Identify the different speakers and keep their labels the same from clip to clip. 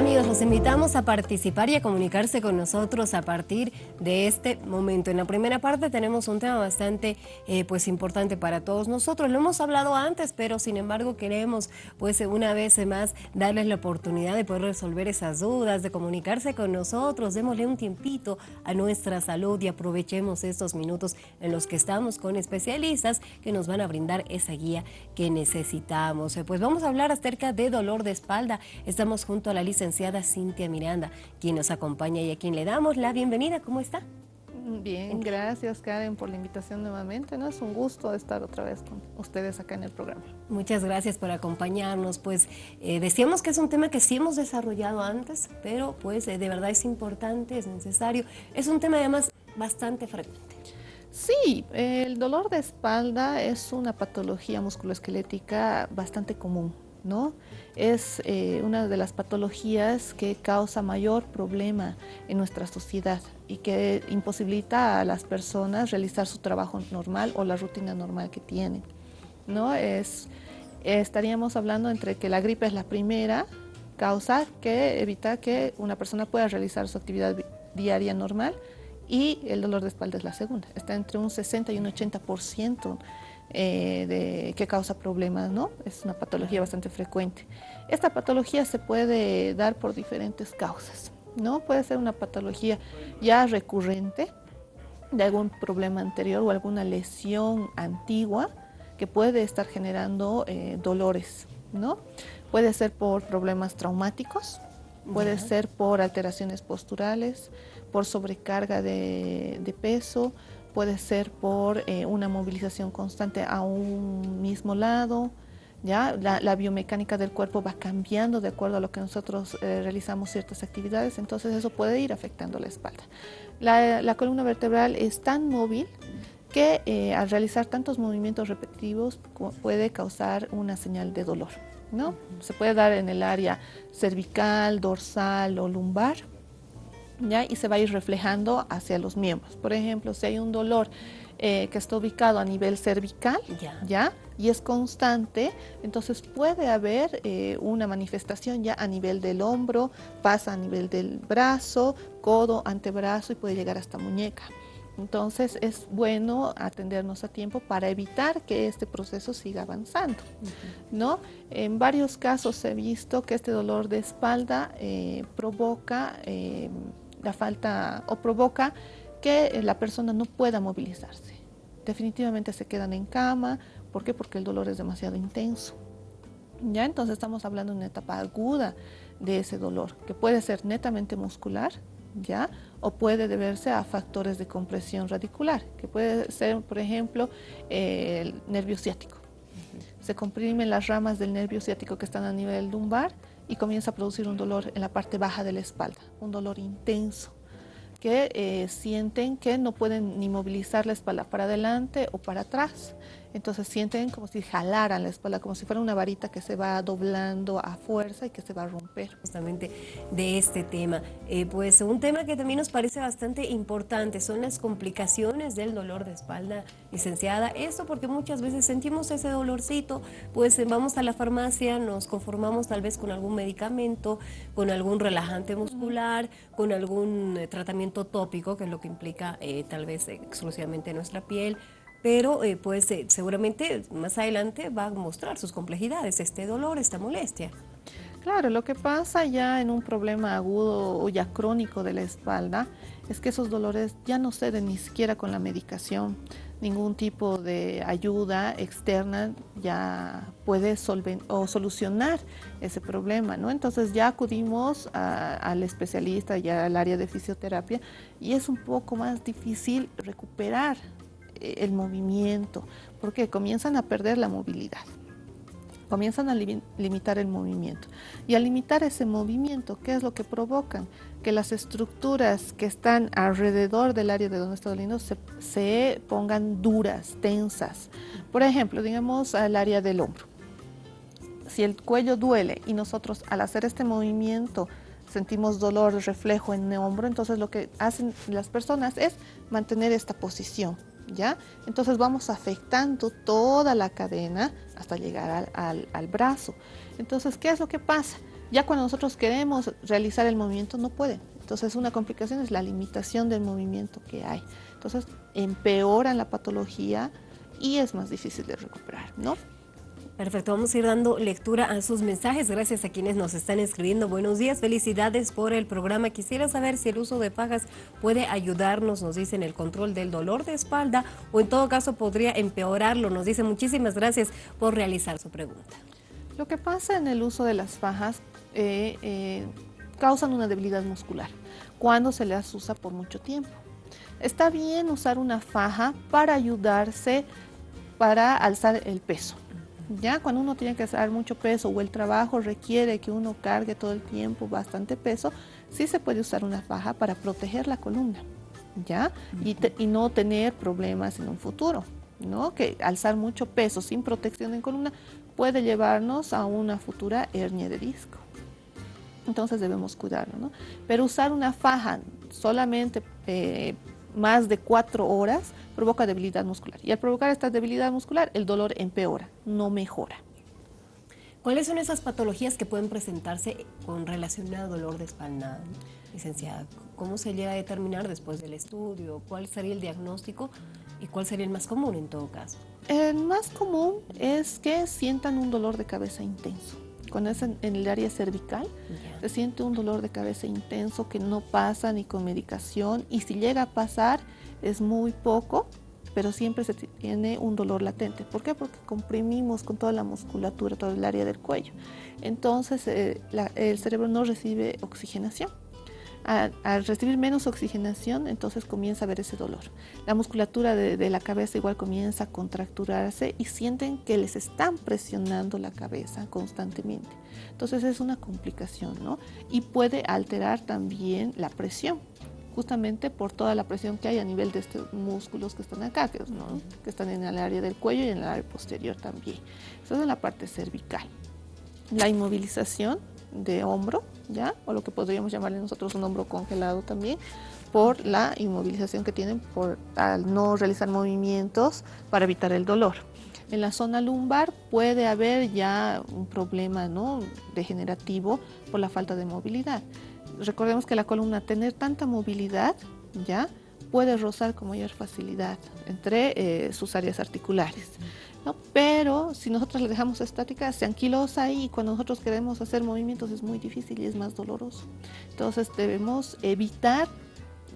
Speaker 1: Amigos, los invitamos a participar y a comunicarse con nosotros a partir de este momento. En la primera parte tenemos un tema bastante eh, pues importante para todos nosotros. Lo hemos hablado antes, pero sin embargo queremos pues una vez más darles la oportunidad de poder resolver esas dudas, de comunicarse con nosotros. Démosle un tiempito a nuestra salud y aprovechemos estos minutos en los que estamos con especialistas que nos van a brindar esa guía que necesitamos. Eh, pues vamos a hablar acerca de dolor de espalda. Estamos junto a la lista licenciada Cintia Miranda, quien nos acompaña y a quien le damos la bienvenida. ¿Cómo está?
Speaker 2: Bien, gracias Karen por la invitación nuevamente. ¿no? Es un gusto estar otra vez con ustedes acá en el programa.
Speaker 1: Muchas gracias por acompañarnos. Pues eh, decíamos que es un tema que sí hemos desarrollado antes, pero pues eh, de verdad es importante, es necesario. Es un tema además bastante frecuente.
Speaker 2: Sí, el dolor de espalda es una patología musculoesquelética bastante común. ¿No? Es eh, una de las patologías que causa mayor problema en nuestra sociedad y que imposibilita a las personas realizar su trabajo normal o la rutina normal que tienen, ¿no? Es, estaríamos hablando entre que la gripe es la primera causa que evita que una persona pueda realizar su actividad diaria normal y el dolor de espalda es la segunda. Está entre un 60 y un 80% eh, de, que causa problemas, ¿no? Es una patología bastante frecuente. Esta patología se puede dar por diferentes causas, ¿no? Puede ser una patología ya recurrente de algún problema anterior o alguna lesión antigua que puede estar generando eh, dolores, ¿no? Puede ser por problemas traumáticos, puede ser por alteraciones posturales, por sobrecarga de peso, puede ser por eh, una movilización constante a un mismo lado, ¿ya? La, biomecánica del cuerpo va cambiando de acuerdo a lo que nosotros eh, realizamos ciertas actividades, entonces eso puede ir afectando la espalda. La, columna vertebral es tan móvil que eh, al realizar tantos movimientos repetitivos puede causar una señal de dolor. ¿no? Se puede dar en el área cervical, dorsal o lumbar, y se va a ir reflejando hacia los miembros. Por ejemplo, si hay un dolor eh, que está ubicado a nivel cervical, ya. y es constante, entonces puede haber eh, una manifestación ya a nivel del hombro, pasa a nivel del brazo, codo, antebrazo y puede llegar hasta muñeca. Entonces es bueno atendernos a tiempo para evitar que este proceso siga avanzando. ¿no? En varios casos he visto que este dolor de espalda eh, provoca la falta o provoca que la persona no pueda movilizarse. Definitivamente se quedan en cama. ¿Por qué? Porque el dolor es demasiado intenso. Ya entonces estamos hablando de una etapa aguda de ese dolor, que puede ser netamente muscular, ¿ya? O puede deberse a factores de compresión radicular, que puede ser, por ejemplo, el nervio ciático. Se comprimen las ramas del nervio ciático que están a nivel lumbar y comienza a producir un dolor en la parte baja de la espalda, un dolor intenso que eh, sienten que no pueden ni movilizar la espalda para adelante o para atrás. Entonces sienten como si jalaran la espalda, como si fuera una varita que se va doblando a fuerza y que se va a romper.
Speaker 1: Justamente de este tema. Eh, pues un tema que también nos parece bastante importante son las complicaciones del dolor de espalda, licenciada. Esto porque muchas veces sentimos ese dolorcito, pues eh, vamos a la farmacia, nos conformamos tal vez con algún medicamento, con algún relajante muscular, con algún eh, tratamiento tópico, que es lo que implica tal vez exclusivamente nuestra piel, pero eh, pues eh, seguramente más adelante va a mostrar sus complejidades, este dolor, esta molestia.
Speaker 2: Claro, lo que pasa ya en un problema agudo o ya crónico de la espalda es que esos dolores ya no ceden ni siquiera con la medicación. Ningún tipo de ayuda externa ya puede o solucionar ese problema, ¿no? Entonces ya acudimos al especialista, ya al área de fisioterapia y es un poco más difícil recuperar el movimiento, porque comienzan a perder la movilidad, comienzan a limitar el movimiento. Y al limitar ese movimiento, ¿qué es lo que provocan? Que las estructuras que están alrededor del área de donde está doliendo se, se pongan duras, tensas. Por ejemplo, digamos al área del hombro. Si el cuello duele y nosotros al hacer este movimiento sentimos dolor, reflejo en el hombro, entonces lo que hacen las personas es mantener esta posición Entonces vamos afectando toda la cadena hasta llegar al, brazo. Entonces, ¿qué es lo que pasa? Ya cuando nosotros queremos realizar el movimiento no pueden. Entonces una complicación es la limitación del movimiento que hay. Entonces empeoran la patología y es más difícil de recuperar, ¿no?
Speaker 1: Perfecto, vamos a ir dando lectura a sus mensajes. Gracias a quienes nos están escribiendo. Buenos días, felicidades por el programa. Quisiera saber si el uso de fajas puede ayudarnos, nos dicen, el control del dolor de espalda o en todo caso podría empeorarlo. Nos dice muchísimas gracias por realizar su pregunta.
Speaker 2: Lo que pasa en el uso de las fajas eh, eh, causan una debilidad muscular cuando se las usa por mucho tiempo. Está bien usar una faja para ayudarse para alzar el peso ya cuando uno tiene que hacer mucho peso o el trabajo requiere que uno cargue todo el tiempo bastante peso, sí se puede usar una faja para proteger la columna, ¿ya? y, y, no tener problemas en un futuro, ¿no? Que alzar mucho peso sin protección en columna puede llevarnos a una futura hernia de disco. Entonces debemos cuidarlo, ¿no? Pero usar una faja solamente eh, más de cuatro horas provoca debilidad muscular. Y al provocar esta debilidad muscular, el dolor empeora, no mejora.
Speaker 1: ¿Cuáles son esas patologías que pueden presentarse con relación al dolor de espalda, licenciada? ¿Cómo se llega a determinar después del estudio? ¿Cuál sería el diagnóstico y cuál sería el más común en todo caso?
Speaker 2: El más común es que sientan un dolor de cabeza intenso cuando es en, el área cervical, se siente un dolor de cabeza intenso que no pasa ni con medicación y si llega a pasar es muy poco, pero siempre se tiene un dolor latente. ¿Por qué? Porque comprimimos con toda la musculatura, todo el área del cuello. Entonces eh, el cerebro no recibe oxigenación al recibir menos oxigenación, entonces comienza a haber ese dolor. La musculatura de, la cabeza igual comienza a contracturarse y sienten que les están presionando la cabeza constantemente. Entonces es una complicación, ¿no? Y puede alterar también la presión, justamente por toda la presión que hay a nivel de estos músculos que están acá, que, que están en el área del cuello y en el área posterior también. Eso es la parte cervical. La inmovilización de hombro, ¿ya? O lo que podríamos llamarle nosotros un hombro congelado también, por la inmovilización que tienen por al no realizar movimientos para evitar el dolor. En la zona lumbar puede haber ya un problema ¿no? degenerativo por la falta de movilidad. Recordemos que la columna, tener tanta movilidad, ya puede rozar con mayor facilidad entre eh, sus áreas articulares. Pero si nosotros le dejamos estática, se anquilosa ahí y cuando nosotros queremos hacer movimientos es muy difícil y es más doloroso. Entonces debemos evitar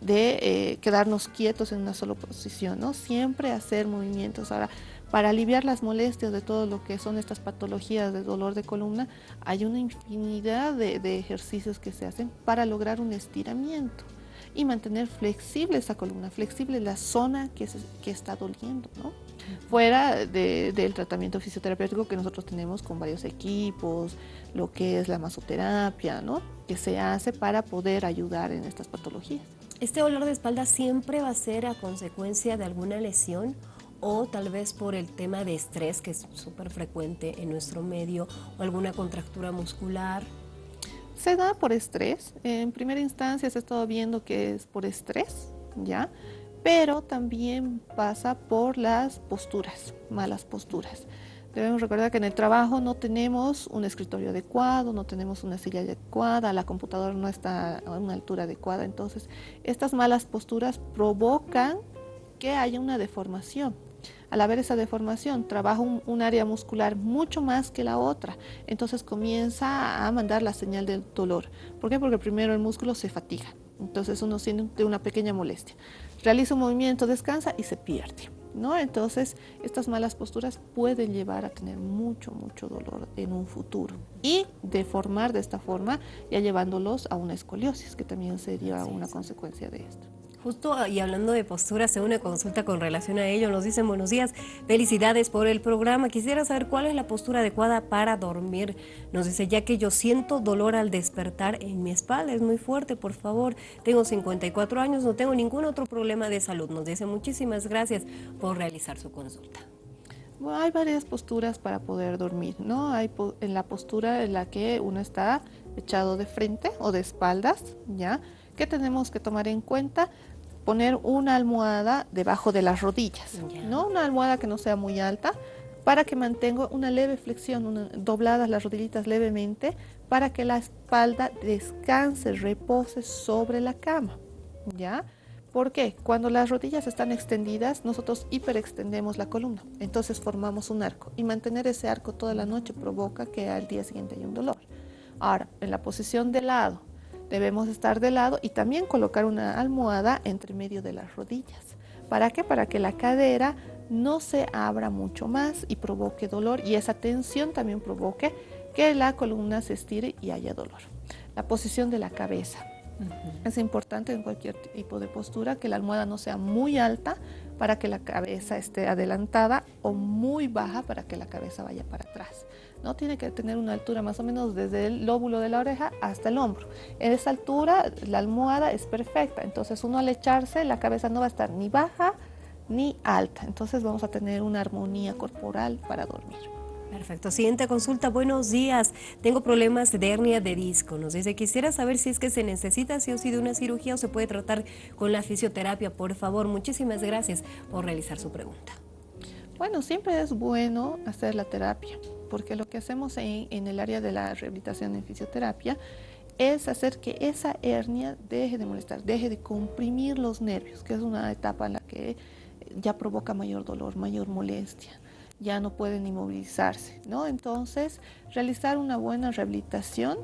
Speaker 2: de eh, quedarnos quietos en una sola posición, ¿no? Siempre hacer movimientos. Ahora, para aliviar las molestias de todo lo que son estas patologías de dolor de columna, hay una infinidad de, ejercicios que se hacen para lograr un estiramiento y mantener flexible esa columna, flexible la zona que, que está doliendo, ¿no? Fuera del tratamiento fisioterapéutico que nosotros tenemos con varios equipos, lo que es la masoterapia, ¿no? que se hace para poder ayudar en estas patologías.
Speaker 1: ¿Este dolor de espalda siempre va a ser a consecuencia de alguna lesión o tal vez por el tema de estrés que es súper frecuente en nuestro medio o alguna contractura muscular?
Speaker 2: Se da por estrés. En primera instancia se ha estado viendo que es por estrés, ¿ya? Pero también pasa por las posturas, malas posturas. Debemos recordar que en el trabajo no tenemos un escritorio adecuado, no tenemos una silla adecuada, la computadora no está a una altura adecuada, entonces estas malas posturas provocan que haya una deformación. Al haber esa deformación, trabaja un, área muscular mucho más que la otra, entonces comienza a mandar la señal del dolor. ¿Por qué? Porque primero el músculo se fatiga, entonces uno siente una pequeña molestia realiza un movimiento, descansa y se pierde. ¿no? Entonces, estas malas posturas pueden llevar a tener mucho, mucho dolor en un futuro y deformar de esta forma, ya llevándolos a una escoliosis, que también sería una consecuencia de esto.
Speaker 1: Justo y hablando de postura, se una consulta con relación a ello. Nos dicen buenos días, felicidades por el programa. Quisiera saber cuál es la postura adecuada para dormir. Nos dice, ya que yo siento dolor al despertar en mi espalda, es muy fuerte, por favor. Tengo 54 años, no tengo ningún otro problema de salud. Nos dice, muchísimas gracias por realizar su consulta.
Speaker 2: hay varias posturas para poder dormir, ¿no? Hay en la postura en la que uno está echado de frente o de espaldas, ¿ya? ¿Qué tenemos que tomar en cuenta? Poner una almohada debajo de las rodillas, no una almohada que no sea muy alta, para que mantenga una leve flexión, dobladas las rodillitas levemente, para que la espalda descanse, repose sobre la cama, ¿ya? ¿Por qué? Cuando las rodillas están extendidas, nosotros hiperextendemos la columna, entonces formamos un arco y mantener ese arco toda la noche provoca que al día siguiente haya un dolor. Ahora, en la posición de lado, debemos estar de lado y también colocar una almohada entre medio de las rodillas. ¿Para qué? Para que la cadera no se abra mucho más y provoque dolor y esa tensión también provoque que la columna se estire y haya dolor. La posición de la cabeza. Es importante en cualquier tipo de postura que la almohada no sea muy alta para que la cabeza esté adelantada o muy baja para que la cabeza vaya para atrás. No tiene que tener una altura más o menos desde el lóbulo de la oreja hasta el hombro. En esa altura la almohada es perfecta, entonces uno al echarse la cabeza no va a estar ni baja ni alta, entonces vamos a tener una armonía corporal para dormir.
Speaker 1: Perfecto. Siguiente consulta. Buenos días. Tengo problemas de hernia de disco. Nos dice, quisiera saber si es que se necesita sí o sí de una cirugía o se puede tratar con la fisioterapia. Por favor, muchísimas gracias por realizar su pregunta.
Speaker 2: Bueno, siempre es bueno hacer la terapia, porque lo que hacemos en, en el área de la rehabilitación en fisioterapia es hacer que esa hernia deje de molestar, deje de comprimir los nervios, que es una etapa en la que ya provoca mayor dolor, mayor molestia ya no pueden inmovilizarse, ¿no? Entonces, realizar una buena rehabilitación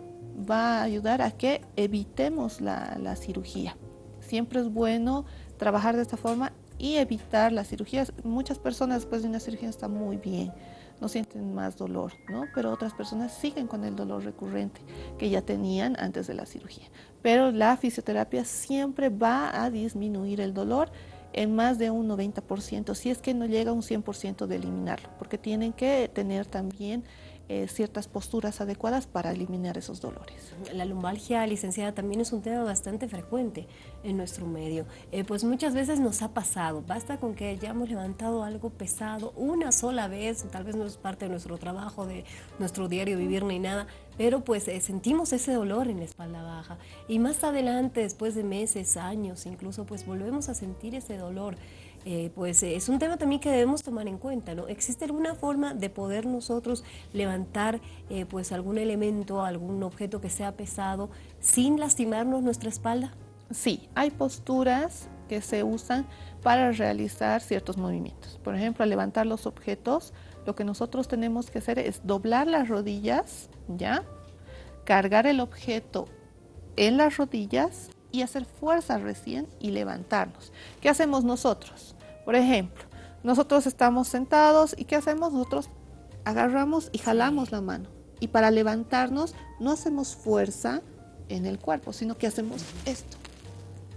Speaker 2: va a ayudar a que evitemos la, cirugía. Siempre es bueno trabajar de esta forma y evitar las cirugías. Muchas personas después de una cirugía están muy bien, no sienten más dolor, ¿no? Pero otras personas siguen con el dolor recurrente que ya tenían antes de la cirugía. Pero la fisioterapia siempre va a disminuir el dolor en más de un 90%, si es que no llega a un 100% de eliminarlo, porque tienen que tener también eh, ciertas posturas adecuadas para eliminar esos dolores.
Speaker 1: La lumbalgia, licenciada, también es un tema bastante frecuente en nuestro medio. Eh, pues muchas veces nos ha pasado, basta con que hayamos levantado algo pesado una sola vez, tal vez no es parte de nuestro trabajo, de nuestro diario vivir ni nada, pero pues eh, sentimos ese dolor en la espalda baja y más adelante, después de meses, años, incluso pues volvemos a sentir ese dolor. Eh, pues es un tema también que debemos tomar en cuenta, ¿no? ¿Existe alguna forma de poder nosotros levantar eh, pues algún elemento, algún objeto que sea pesado sin lastimarnos nuestra espalda?
Speaker 2: Sí, hay posturas que se usan para realizar ciertos movimientos. Por ejemplo, al levantar los objetos, lo que nosotros tenemos que hacer es doblar las rodillas, ¿ya? Cargar el objeto en las rodillas y hacer fuerza recién y levantarnos. ¿Qué hacemos nosotros? Por ejemplo, nosotros estamos sentados y ¿qué hacemos? Nosotros agarramos y jalamos la mano. Y para levantarnos no hacemos fuerza en el cuerpo, sino que hacemos esto.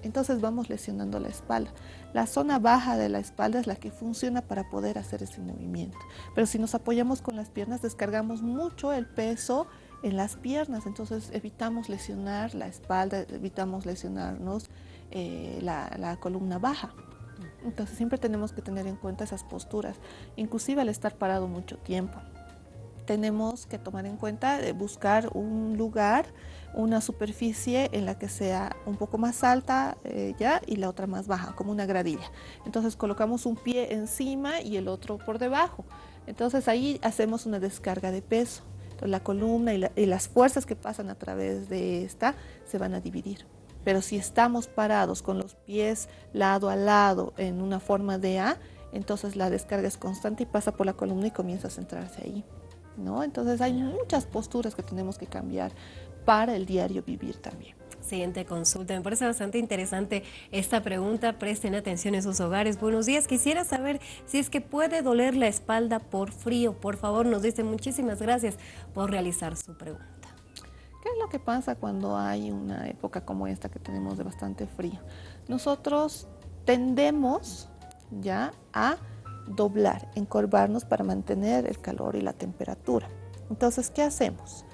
Speaker 2: Entonces vamos lesionando la espalda. La zona baja de la espalda es la que funciona para poder hacer ese movimiento. Pero si nos apoyamos con las piernas, descargamos mucho el peso en las piernas, entonces evitamos lesionar la espalda, evitamos lesionarnos eh, la, columna baja. Entonces siempre tenemos que tener en cuenta esas posturas, inclusive al estar parado mucho tiempo. Tenemos que tomar en cuenta de buscar un lugar, una superficie en la que sea un poco más alta eh, ya y la otra más baja, como una gradilla. Entonces colocamos un pie encima y el otro por debajo. Entonces ahí hacemos una descarga de peso la columna y, las fuerzas que pasan a través de esta se van a dividir. Pero si estamos parados con los pies lado a lado en una forma de A, entonces la descarga es constante y pasa por la columna y comienza a centrarse ahí. ¿no? Entonces hay muchas posturas que tenemos que cambiar para el diario vivir también.
Speaker 1: Siguiente consulta. Me parece bastante interesante esta pregunta. Presten atención en sus hogares. Buenos días. Quisiera saber si es que puede doler la espalda por frío. Por favor, nos dice muchísimas gracias por realizar su pregunta.
Speaker 2: ¿Qué es lo que pasa cuando hay una época como esta que tenemos de bastante frío? Nosotros tendemos ya a doblar, encorvarnos para mantener el calor y la temperatura. Entonces, ¿qué hacemos?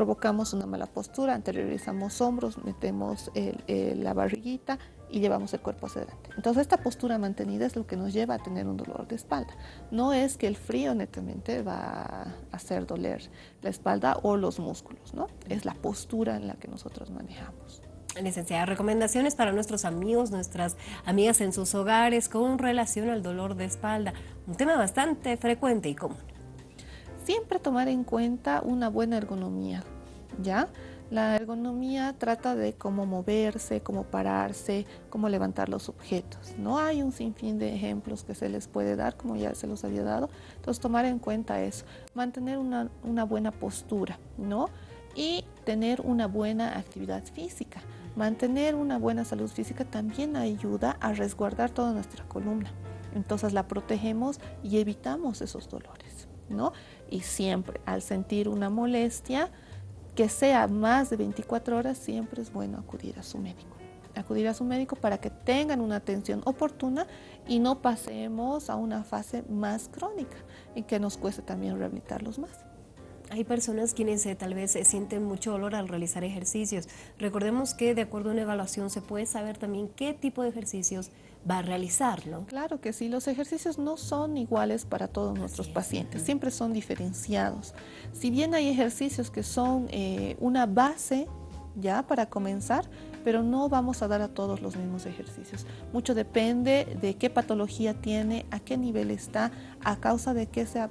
Speaker 2: Provocamos una mala postura, anteriorizamos hombros, metemos la barriguita y llevamos el cuerpo hacia adelante. Entonces esta postura mantenida es lo que nos lleva a tener un dolor de espalda. No es que el frío netamente va a hacer doler la espalda o los músculos, ¿no? Es la postura en la que nosotros manejamos.
Speaker 1: Licenciada, recomendaciones para nuestros amigos, nuestras amigas en sus hogares con relación al dolor de espalda. Un tema bastante frecuente y común
Speaker 2: siempre tomar en cuenta una buena ergonomía. ¿ya? La ergonomía trata de cómo moverse, cómo pararse, cómo levantar los objetos. No hay un sinfín de ejemplos que se les puede dar, como ya se los había dado. Entonces, tomar en cuenta eso, mantener una, una buena postura, ¿no? Y tener una buena actividad física. Mantener una buena salud física también ayuda a resguardar toda nuestra columna. Entonces la protegemos y evitamos esos dolores, ¿no? Y siempre al sentir una molestia, que sea más de 24 horas, siempre es bueno acudir a su médico. Acudir a su médico para que tengan una atención oportuna y no pasemos a una fase más crónica en que nos cueste también rehabilitarlos más.
Speaker 1: Hay personas quienes eh, tal vez sienten mucho dolor al realizar ejercicios. Recordemos que de acuerdo a una evaluación se puede saber también qué tipo de ejercicios va a realizar, ¿no?
Speaker 2: Claro que sí, los ejercicios no son iguales para todos nuestros pacientes, siempre son diferenciados. Si bien hay ejercicios que son eh, una base ya para comenzar, pero no vamos a dar a todos los mismos ejercicios. Mucho depende de qué patología tiene, a qué nivel está, a causa de qué se ha,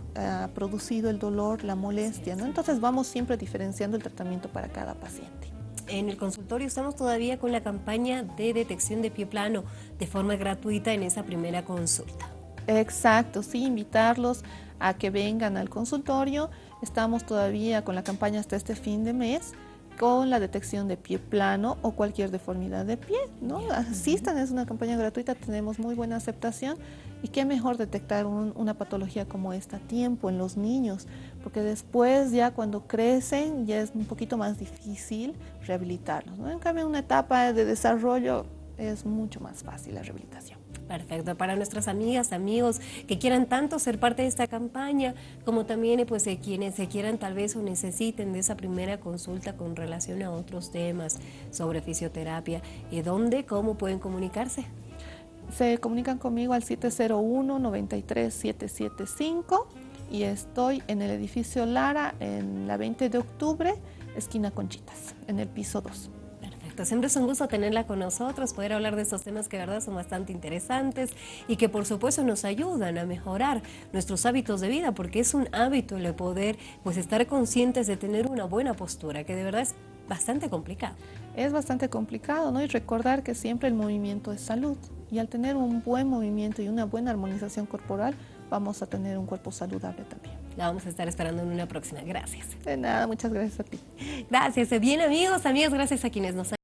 Speaker 2: producido el dolor, la molestia, ¿no? Entonces vamos siempre diferenciando el tratamiento para cada paciente.
Speaker 1: En el consultorio estamos todavía con la campaña de detección de pie plano de forma gratuita en esa primera consulta.
Speaker 2: Exacto, sí, invitarlos a que vengan al consultorio. Estamos todavía con la campaña hasta este fin de mes con la detección de pie plano o cualquier deformidad de pie, ¿no? Asistan, es una campaña gratuita, tenemos muy buena aceptación y qué mejor detectar una patología como esta a tiempo en los niños, porque después ya cuando crecen ya es un poquito más difícil rehabilitarlos, ¿no? En cambio, en una etapa de desarrollo es mucho más fácil la rehabilitación.
Speaker 1: Perfecto, para nuestras amigas, amigos que quieran tanto ser parte de esta campaña, como también pues, eh, quienes se quieran tal vez o necesiten de esa primera consulta con relación a otros temas sobre fisioterapia, ¿y dónde, cómo pueden comunicarse?
Speaker 2: Se comunican conmigo al 701-93-775 y estoy en el edificio Lara en la 20 de octubre, esquina Conchitas, en el piso 2.
Speaker 1: Siempre es un gusto tenerla con nosotros, poder hablar de estos temas que de verdad son bastante interesantes y que por supuesto nos ayudan a mejorar nuestros hábitos de vida, porque es un hábito el poder pues estar conscientes de tener una buena postura, que de verdad es bastante complicado.
Speaker 2: Es bastante complicado, ¿no? Y recordar que siempre el movimiento es salud. Y al tener un buen movimiento y una buena armonización corporal, vamos a tener un cuerpo saludable también.
Speaker 1: La vamos a estar esperando en una próxima. Gracias.
Speaker 2: De nada, muchas gracias a ti.
Speaker 1: Gracias. Bien, amigos, amigas, gracias a quienes nos han